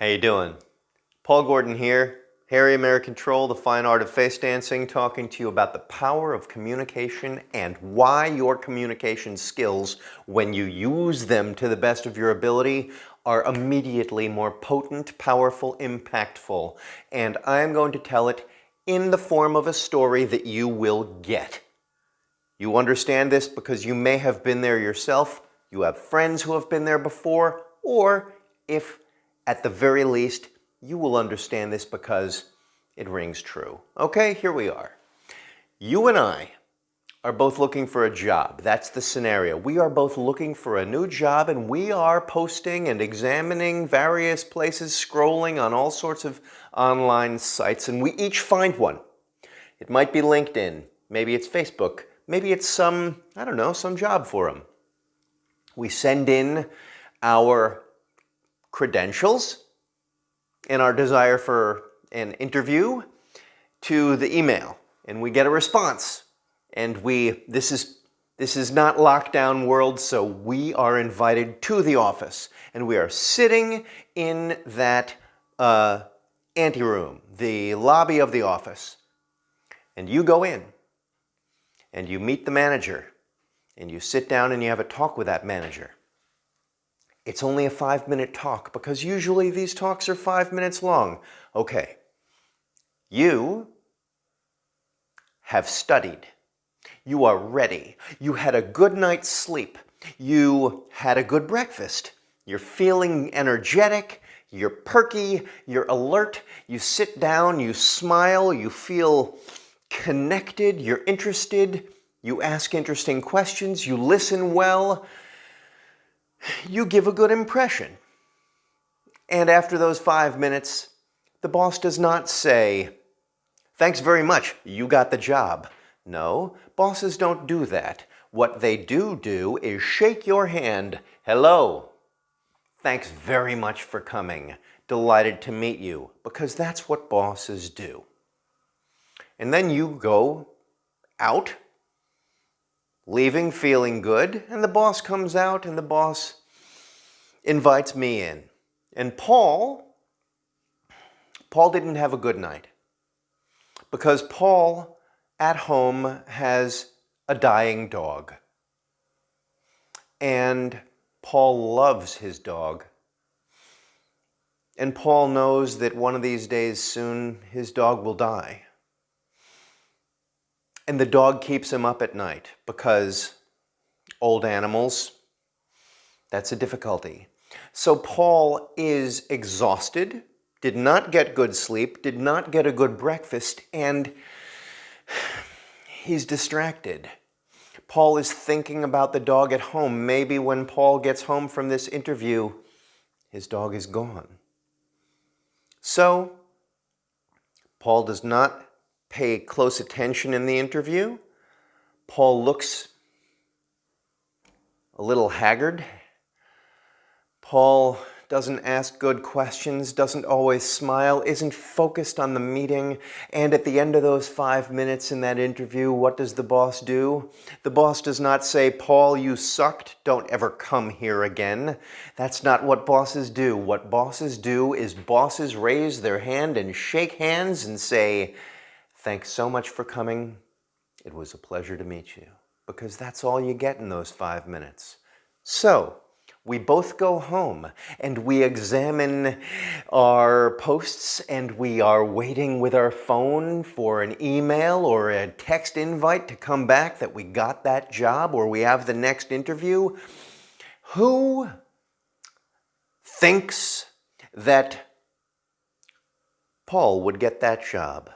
How you doing? Paul Gordon here, Hairy American Troll, the fine art of face dancing, talking to you about the power of communication and why your communication skills, when you use them to the best of your ability, are immediately more potent, powerful, impactful. And I'm going to tell it in the form of a story that you will get. You understand this because you may have been there yourself, you have friends who have been there before, or if at the very least, you will understand this because it rings true. Okay, here we are. You and I are both looking for a job. That's the scenario. We are both looking for a new job and we are posting and examining various places, scrolling on all sorts of online sites, and we each find one. It might be LinkedIn, maybe it's Facebook, maybe it's some, I don't know, some job forum. We send in our credentials and our desire for an interview to the email. And we get a response. And we this is this is not lockdown world so we are invited to the office. And we are sitting in that uh, anteroom the lobby of the office. And you go in. And you meet the manager. And you sit down and you have a talk with that manager it's only a five minute talk because usually these talks are five minutes long. Okay, you have studied. You are ready. You had a good night's sleep. You had a good breakfast. You're feeling energetic. You're perky. You're alert. You sit down. You smile. You feel connected. You're interested. You ask interesting questions. You listen well you give a good impression. And after those five minutes, the boss does not say, thanks very much, you got the job. No, bosses don't do that. What they do do is shake your hand, hello, thanks very much for coming, delighted to meet you, because that's what bosses do. And then you go out leaving feeling good, and the boss comes out and the boss invites me in. And Paul, Paul didn't have a good night because Paul at home has a dying dog. And Paul loves his dog. And Paul knows that one of these days soon his dog will die. And the dog keeps him up at night because old animals, that's a difficulty. So Paul is exhausted, did not get good sleep, did not get a good breakfast, and he's distracted. Paul is thinking about the dog at home. Maybe when Paul gets home from this interview, his dog is gone. So, Paul does not pay close attention in the interview. Paul looks a little haggard. Paul doesn't ask good questions, doesn't always smile, isn't focused on the meeting, and at the end of those five minutes in that interview, what does the boss do? The boss does not say, Paul, you sucked, don't ever come here again. That's not what bosses do. What bosses do is bosses raise their hand and shake hands and say, Thanks so much for coming. It was a pleasure to meet you. Because that's all you get in those five minutes. So, we both go home and we examine our posts and we are waiting with our phone for an email or a text invite to come back that we got that job or we have the next interview. Who thinks that Paul would get that job?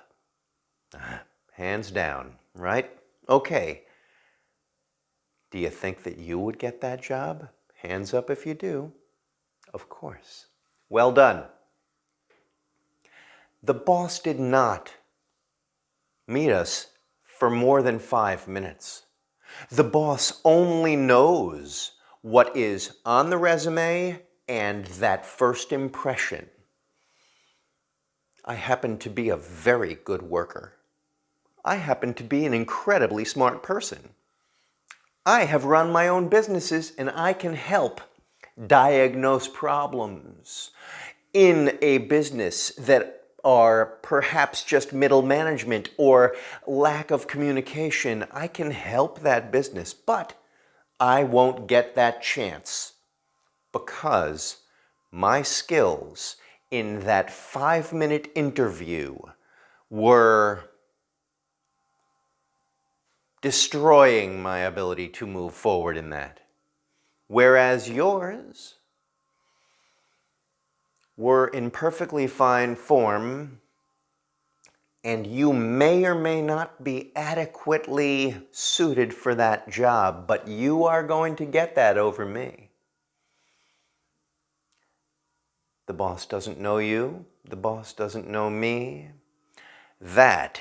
Hands down, right? Okay. Do you think that you would get that job? Hands up if you do. Of course. Well done. The boss did not meet us for more than five minutes. The boss only knows what is on the resume and that first impression. I happen to be a very good worker. I happen to be an incredibly smart person. I have run my own businesses and I can help diagnose problems in a business that are perhaps just middle management or lack of communication. I can help that business, but I won't get that chance because my skills in that five minute interview were destroying my ability to move forward in that. Whereas yours were in perfectly fine form and you may or may not be adequately suited for that job, but you are going to get that over me. The boss doesn't know you, the boss doesn't know me. That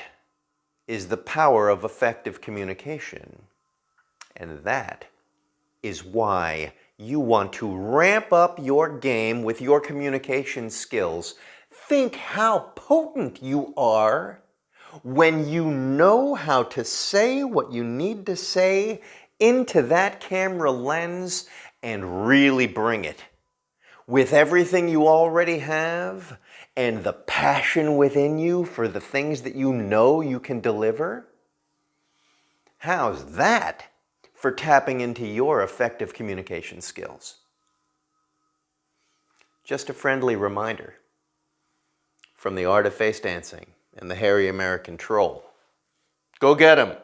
is the power of effective communication. And that is why you want to ramp up your game with your communication skills. Think how potent you are when you know how to say what you need to say into that camera lens and really bring it. With everything you already have and the passion within you for the things that you know you can deliver? How's that for tapping into your effective communication skills? Just a friendly reminder from the art of face dancing and the hairy American troll. Go get 'em!